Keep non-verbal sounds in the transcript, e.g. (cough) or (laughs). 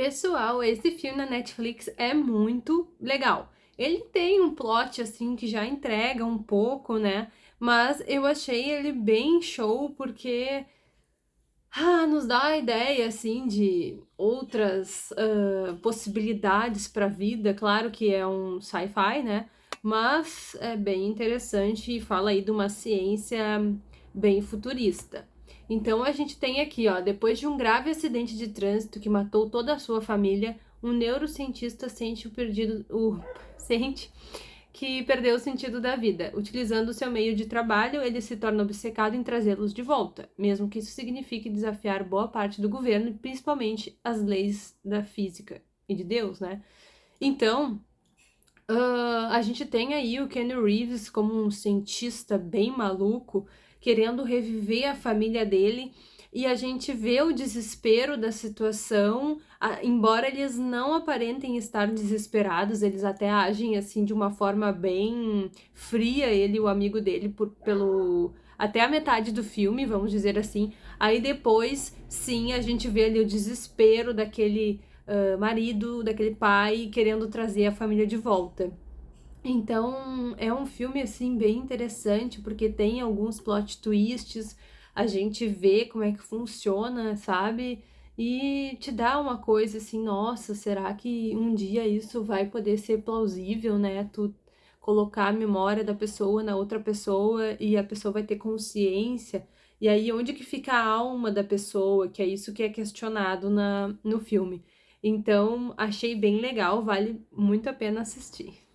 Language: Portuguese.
Pessoal, esse filme na Netflix é muito legal. Ele tem um plot, assim, que já entrega um pouco, né? Mas eu achei ele bem show, porque... Ah, nos dá a ideia, assim, de outras uh, possibilidades para a vida. Claro que é um sci-fi, né? Mas é bem interessante e fala aí de uma ciência bem futurista. Então a gente tem aqui, ó, depois de um grave acidente de trânsito que matou toda a sua família, um neurocientista sente o perdido, o (laughs) sente que perdeu o sentido da vida. Utilizando o seu meio de trabalho, ele se torna obcecado em trazê-los de volta, mesmo que isso signifique desafiar boa parte do governo, principalmente as leis da física e de Deus, né? Então, uh, a gente tem aí o Kenny Reeves como um cientista bem maluco, querendo reviver a família dele e a gente vê o desespero da situação, embora eles não aparentem estar desesperados, eles até agem assim de uma forma bem fria, ele e o amigo dele, por, pelo até a metade do filme, vamos dizer assim. Aí depois, sim, a gente vê ali o desespero daquele uh, marido, daquele pai, querendo trazer a família de volta. Então, é um filme, assim, bem interessante, porque tem alguns plot twists, a gente vê como é que funciona, sabe? E te dá uma coisa assim, nossa, será que um dia isso vai poder ser plausível, né? Tu colocar a memória da pessoa na outra pessoa e a pessoa vai ter consciência. E aí, onde que fica a alma da pessoa? Que é isso que é questionado na, no filme. Então, achei bem legal, vale muito a pena assistir.